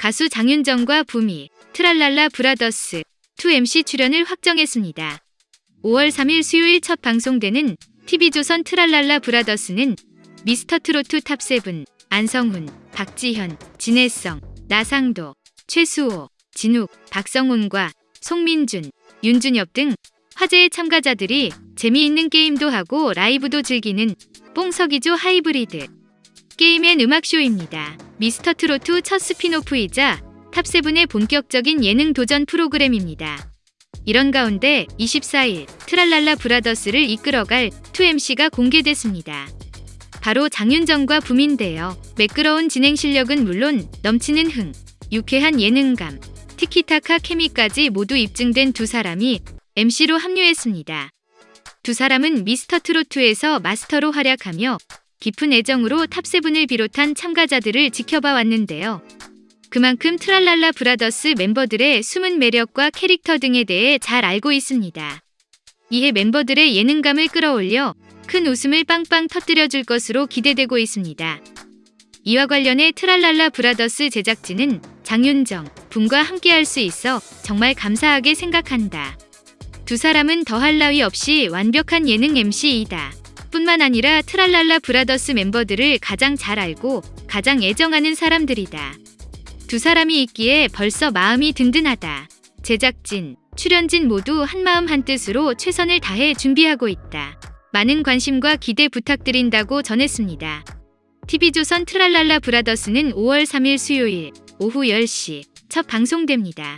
가수 장윤정과 붐이, 트랄랄라 브라더스 2MC 출연을 확정했습니다. 5월 3일 수요일 첫 방송되는 TV조선 트랄랄라 브라더스는 미스터트로트 top 7, 안성훈, 박지현, 진해성, 나상도, 최수호, 진욱, 박성훈과 송민준, 윤준협 등 화제의 참가자들이 재미있는 게임도 하고 라이브도 즐기는 뽕석이조 하이브리드 게임 and 음악쇼입니다. 미스터 트로트 첫 spin-off이자 top seven의 본격적인 예능 도전 프로그램입니다. 이런 가운데 24일 트랄랄라 브라더스를 이끌어갈 2MC가 공개됐습니다. 바로 장윤정과 붐인데요. 매끄러운 진행 실력은 물론 넘치는 흥, 유쾌한 예능감, 티키타카 케미까지 모두 입증된 두 사람이 MC로 합류했습니다. 두 사람은 미스터트로트에서 마스터로 활약하며 깊은 애정으로 top seven을 비롯한 참가자들을 지켜봐 왔는데요. 그만큼 트랄랄라 브라더스 멤버들의 숨은 매력과 캐릭터 등에 대해 잘 알고 있습니다. 이에 멤버들의 예능감을 끌어올려 큰 웃음을 빵빵 터뜨려 줄 것으로 기대되고 있습니다. 이와 관련해 트랄랄라 브라더스 제작진은 장윤정, 붐과 함께할 수 있어 정말 감사하게 생각한다. 두 사람은 더할 나위 없이 완벽한 예능 MC이다. 뿐만 아니라 트랄랄라 브라더스 멤버들을 가장 잘 알고 가장 애정하는 사람들이다. 두 사람이 있기에 벌써 마음이 든든하다. 제작진, 출연진 모두 한마음 한뜻으로 최선을 다해 준비하고 있다. 많은 관심과 기대 부탁드린다고 전했습니다. TV조선 트랄랄라 브라더스는 5월 3일 수요일 오후 10시 첫 방송됩니다.